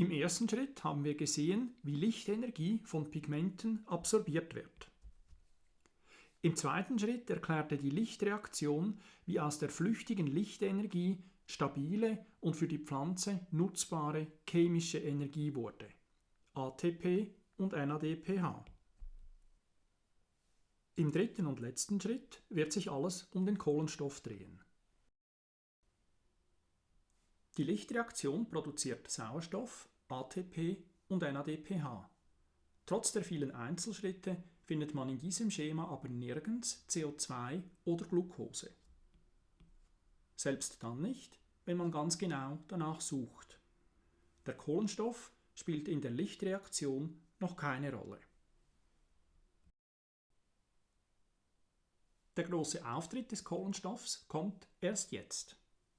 Im ersten Schritt haben wir gesehen, wie Lichtenergie von Pigmenten absorbiert wird. Im zweiten Schritt erklärte die Lichtreaktion, wie aus der flüchtigen Lichtenergie stabile und für die Pflanze nutzbare chemische Energie wurde, ATP und NADPH. Im dritten und letzten Schritt wird sich alles um den Kohlenstoff drehen. Die Lichtreaktion produziert Sauerstoff, ATP und NADPH. Trotz der vielen Einzelschritte findet man in diesem Schema aber nirgends CO2 oder Glucose. Selbst dann nicht, wenn man ganz genau danach sucht. Der Kohlenstoff spielt in der Lichtreaktion noch keine Rolle. Der große Auftritt des Kohlenstoffs kommt erst jetzt.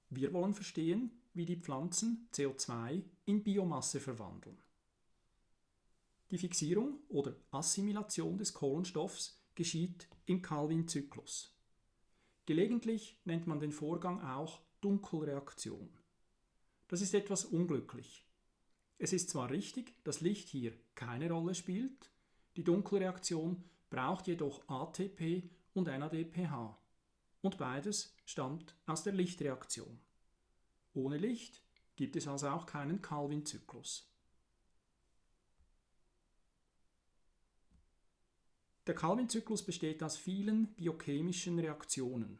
Wir wollen verstehen, wie die Pflanzen CO2 in Biomasse verwandeln. Die Fixierung oder Assimilation des Kohlenstoffs geschieht im Calvin-Zyklus. Gelegentlich nennt man den Vorgang auch Dunkelreaktion. Das ist etwas unglücklich. Es ist zwar richtig, dass Licht hier keine Rolle spielt, die Dunkelreaktion braucht jedoch ATP und NADPH und beides stammt aus der Lichtreaktion. Ohne Licht gibt es also auch keinen Calvin-Zyklus. Der Calvin-Zyklus besteht aus vielen biochemischen Reaktionen.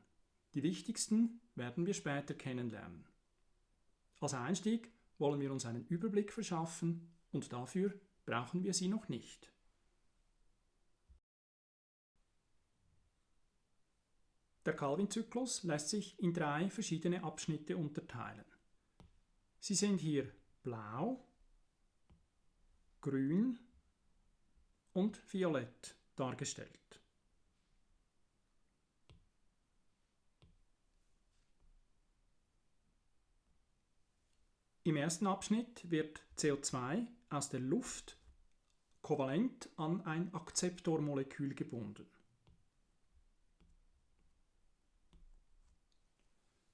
Die wichtigsten werden wir später kennenlernen. Als Einstieg wollen wir uns einen Überblick verschaffen und dafür brauchen wir sie noch nicht. Der Calvin-Zyklus lässt sich in drei verschiedene Abschnitte unterteilen. Sie sind hier blau, grün und violett dargestellt. Im ersten Abschnitt wird CO2 aus der Luft kovalent an ein Akzeptormolekül gebunden.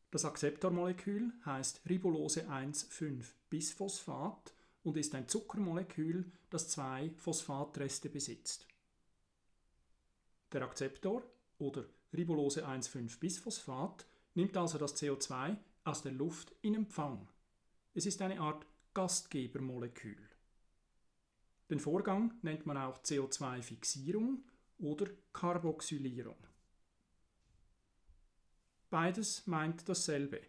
Das Akzeptormolekül heißt Ribulose 1,5-Bisphosphat und ist ein Zuckermolekül, das zwei Phosphatreste besitzt. Der Akzeptor oder Ribulose 1,5-Bisphosphat nimmt also das CO2 aus der Luft in Empfang. Es ist eine Art Gastgebermolekül. Den Vorgang nennt man auch CO2-Fixierung oder Carboxylierung. Beides meint dasselbe.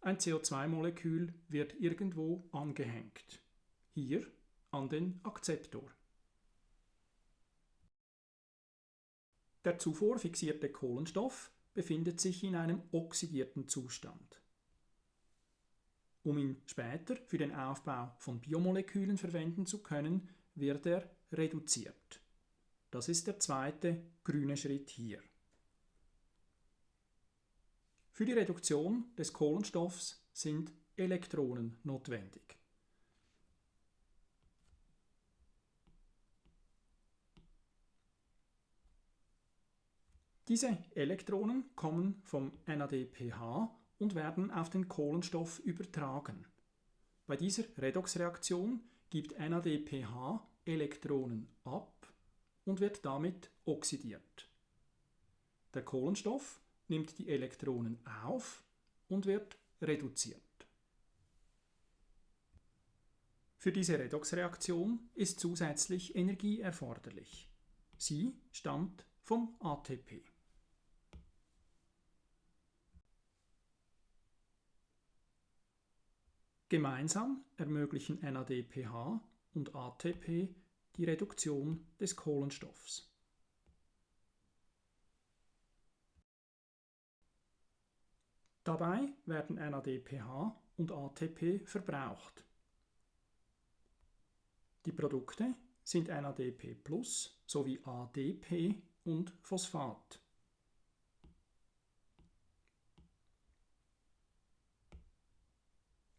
Ein CO2-Molekül wird irgendwo angehängt. Hier an den Akzeptor. Der zuvor fixierte Kohlenstoff befindet sich in einem oxidierten Zustand. Um ihn später für den Aufbau von Biomolekülen verwenden zu können, wird er reduziert. Das ist der zweite grüne Schritt hier. Für die Reduktion des Kohlenstoffs sind Elektronen notwendig. Diese Elektronen kommen vom NADPH und werden auf den Kohlenstoff übertragen. Bei dieser Redoxreaktion gibt NADPH Elektronen ab und wird damit oxidiert. Der Kohlenstoff nimmt die Elektronen auf und wird reduziert. Für diese Redoxreaktion ist zusätzlich Energie erforderlich. Sie stammt vom ATP. Gemeinsam ermöglichen NADPH und ATP die Reduktion des Kohlenstoffs. Dabei werden NADPH und ATP verbraucht. Die Produkte sind NADP Plus sowie ADP und Phosphat.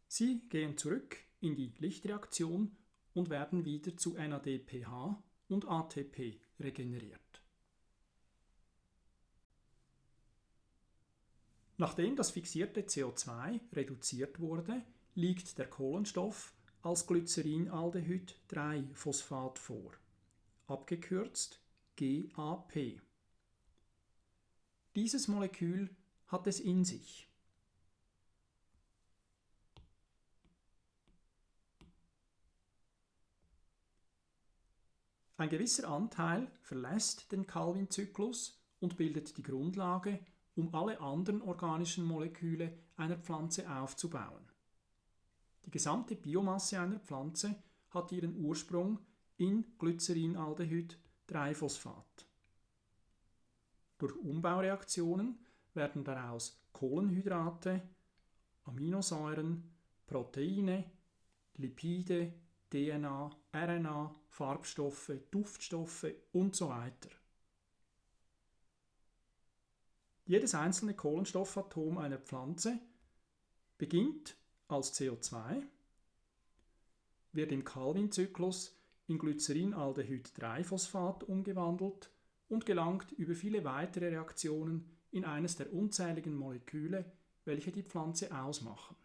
Sie gehen zurück in die Lichtreaktion und werden wieder zu NADPH und ATP regeneriert. Nachdem das fixierte CO2 reduziert wurde, liegt der Kohlenstoff als Glycerinaldehyd-3-Phosphat vor, abgekürzt GAP. Dieses Molekül hat es in sich. Ein gewisser Anteil verlässt den Calvin-Zyklus und bildet die Grundlage, um alle anderen organischen Moleküle einer Pflanze aufzubauen. Die gesamte Biomasse einer Pflanze hat ihren Ursprung in Glycerinaldehyd-3-Phosphat. Durch Umbaureaktionen werden daraus Kohlenhydrate, Aminosäuren, Proteine, Lipide, DNA, RNA, Farbstoffe, Duftstoffe und so weiter. Jedes einzelne Kohlenstoffatom einer Pflanze beginnt als CO2, wird im Calvin-Zyklus in Glycerinaldehyd-3-Phosphat umgewandelt und gelangt über viele weitere Reaktionen in eines der unzähligen Moleküle, welche die Pflanze ausmachen.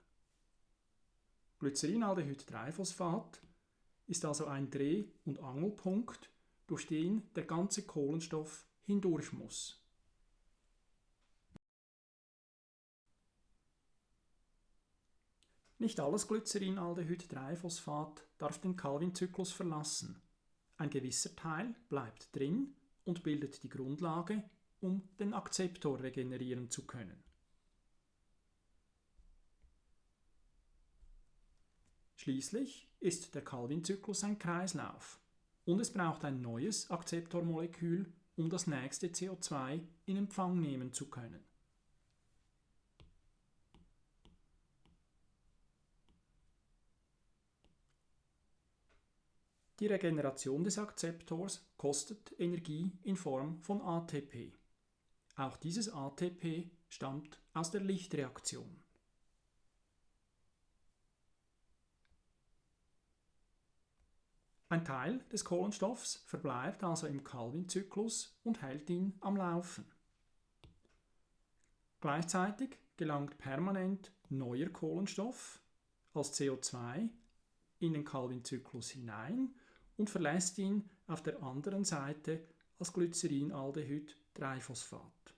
Glycerinaldehyd-3-Phosphat ist also ein Dreh- und Angelpunkt, durch den der ganze Kohlenstoff hindurch muss. Nicht alles Glycerinaldehyd-3-Phosphat darf den Calvin-Zyklus verlassen. Ein gewisser Teil bleibt drin und bildet die Grundlage, um den Akzeptor regenerieren zu können. Schließlich ist der Calvin-Zyklus ein Kreislauf und es braucht ein neues Akzeptormolekül, um das nächste CO2 in Empfang nehmen zu können. Die Regeneration des Akzeptors kostet Energie in Form von ATP. Auch dieses ATP stammt aus der Lichtreaktion. Ein Teil des Kohlenstoffs verbleibt also im Calvin-Zyklus und hält ihn am Laufen. Gleichzeitig gelangt permanent neuer Kohlenstoff als CO2 in den Calvin-Zyklus hinein und verlässt ihn auf der anderen Seite als Glycerinaldehyd-3-Phosphat.